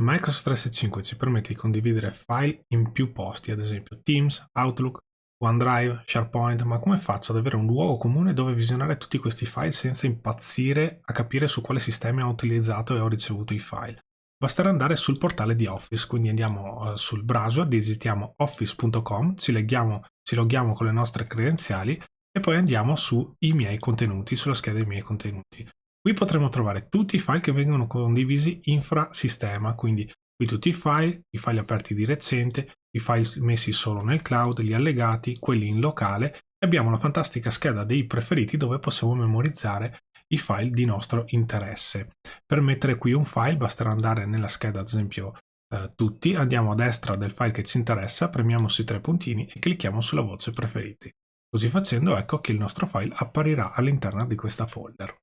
Microsoft 365 ci permette di condividere file in più posti, ad esempio Teams, Outlook, OneDrive, SharePoint, ma come faccio ad avere un luogo comune dove visionare tutti questi file senza impazzire a capire su quale sistema ho utilizzato e ho ricevuto i file? Basterà andare sul portale di Office, quindi andiamo uh, sul browser, digitiamo office.com, ci, ci loghiamo con le nostre credenziali e poi andiamo sui miei contenuti, sulla scheda dei miei contenuti. Qui potremo trovare tutti i file che vengono condivisi infrasistema, quindi qui tutti i file, i file aperti di recente, i file messi solo nel cloud, gli allegati, quelli in locale e abbiamo la fantastica scheda dei preferiti dove possiamo memorizzare i file di nostro interesse. Per mettere qui un file basterà andare nella scheda ad esempio eh, tutti, andiamo a destra del file che ci interessa, premiamo sui tre puntini e clicchiamo sulla voce preferiti. Così facendo ecco che il nostro file apparirà all'interno di questa folder.